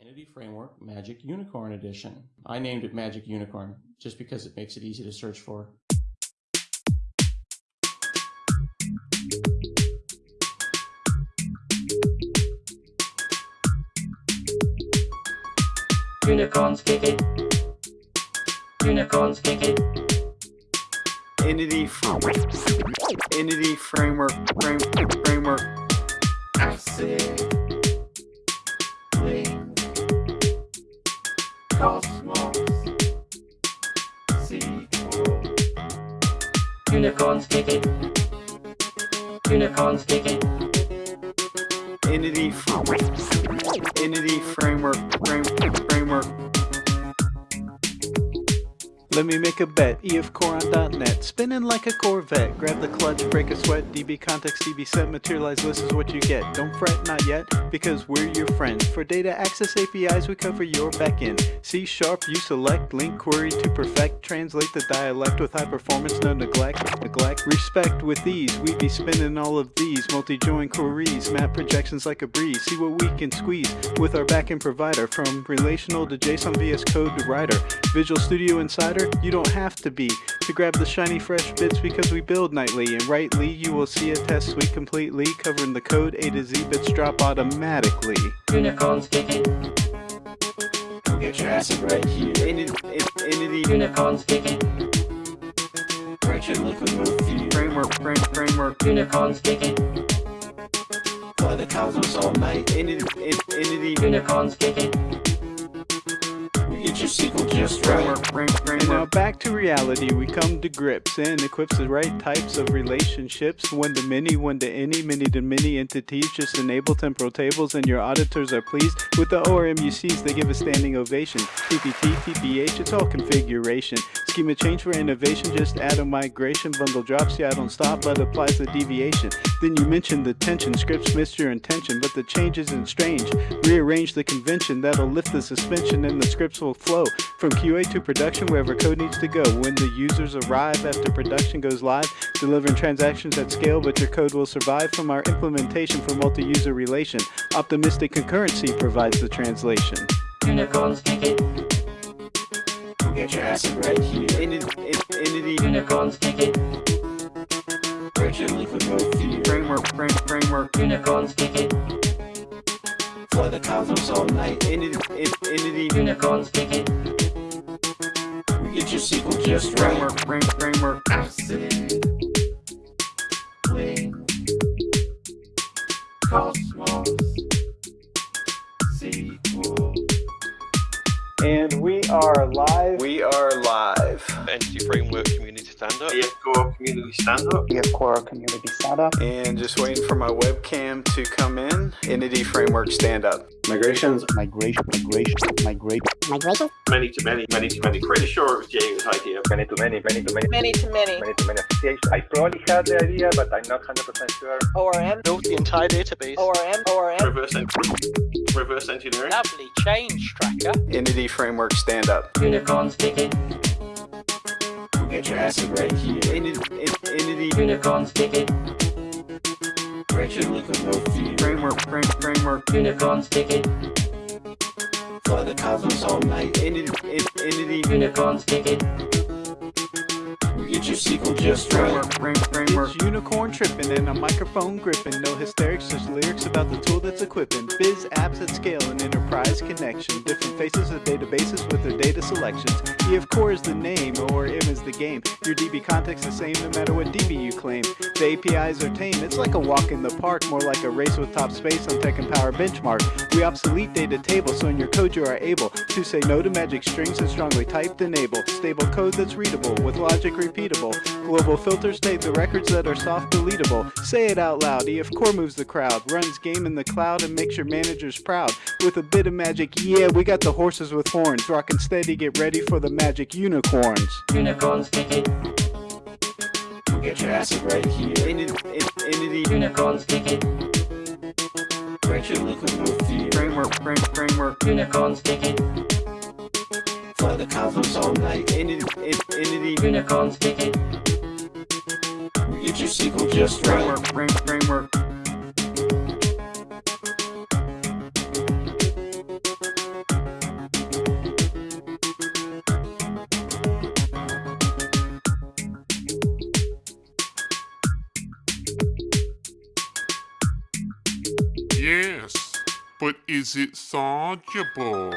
Entity Framework Magic Unicorn Edition. I named it Magic Unicorn just because it makes it easy to search for. Unicorns kick it. Unicorns kick it. Entity framework. Entity framework. Frame, framework. Acid. LINQ. Unicorns kick it. Unicorns kick it. Entity framework. Entity framework. Let me make a bet, EF Core on .NET, spinning like a Corvette. Grab the clutch, break a sweat, DB context, DB set, materialize this is what you get. Don't fret, not yet, because we're your friends. For data access APIs, we cover your backend. C sharp, you select, LINQ query to perfect, translate the dialect with high performance, no neglect, neglect. Respect with ease, we be spinning all of these, multi-join queries, map projections like a breeze. See what we can squeeze with our backend provider, from relational to JSON VS Code to writer. Visual Studio Insider, you don't have to be to grab the shiny fresh bits because we build nightly and rightly you will see a test suite completely covering the code A to Z bits drop automatically. Unicorns kick it. Come get your acid right here. Entity, entity Unicorns kick it. Write your liquid move feed. Framework, frame, framework. Unicorns kick it. Fly the cosmos all night. Entity, entity Unicorns kick it. Get your SQL just right. Frame, frame, and now back to reality, we come to grips and equips the right types of relationships. One to many, one to any, many to many entities. Just enable temporal tables and your auditors are pleased. With the ORMUCs, they give a standing ovation. TPT, TPH, it's all configuration. Schema change for innovation, just add a migration. Bundle drops, yeah, I don't stop, but applies the deviation. Then you mentioned the tension, scripts miss your intention, but the change isn't strange. Rearrange the convention, that'll lift the suspension and the scripts will flow from QA to production wherever code needs to go. When the users arrive after production goes live, delivering transactions at scale, but your code will survive from our implementation for multi-user relation. Optimistic concurrency provides the translation. Unicorns kick it. Get your acid right here. Entity, entity. Unicorns kick it. Frame, framework. Unicorns kick it. Fly the cosmos all night. Entity, entity. Unicorns kick it. We get your SQL just right. Framework, frame, framework. Acid. LINQ. Cosmos. SQL. And we are live. We are live. Entity Framework Community Stand Up. EF Core Community Stand Up. EF Core Community Startup. And just waiting for my webcam to come in. Entity Framework Stand Up. Migrations. Migration, migration, migrate. Migration? Many to many, many to many. Pretty sure it was James' idea. Many to many, many to many, Many to many. many to many associations. I probably had the idea, but I'm not 100% sure. ORM, Built the entire database. ORM, ORM. Reverse, en- reverse engineering. Lovely change tracker. Entity Framework Stand Up. Unicorns kick it. Get your acid right here. Entity, entity. Unicorns kick it. Write your liquid mode feed. Framework, frame, framework. Unicorns kick it. Fly the cosmos all night. Entity, entity. Unicorns kick it. We get your SQL just right. Frame, framework. It's unicorn tripping and a microphone gripping. No hysterics, just lyrics about the tool that's equipping. Biz apps at scale and enterprise connection. Different faces of databases with their data selections. EF Core is the name, ORM is the game. Your DB context the same no matter what DB you claim. The APIs are tame. It's like a walk in the park, more like a race with top space on TechEmpower benchmark. We obsolete data tables, so in your code you are able to say no to magic strings and strongly typed enable. Stable code that's readable with logic repeatable. Global filters state the records that are soft deletable. Say it out loud. EF Core moves the crowd, runs game in the cloud and makes your managers proud. With a bit of magic, yeah, we got the horses with horns. Rockin' steady, get ready for the magic unicorns. Unicorns kick it. Get your acid right here. Entity, entity. Unicorns kick it. Write your liquid move feed. Framework, frame, framework. Unicorns kick it. Fly the cosmos all night. Entity, entity. Unicorns kick just right. Framework, framework. Yes, but is it solvable?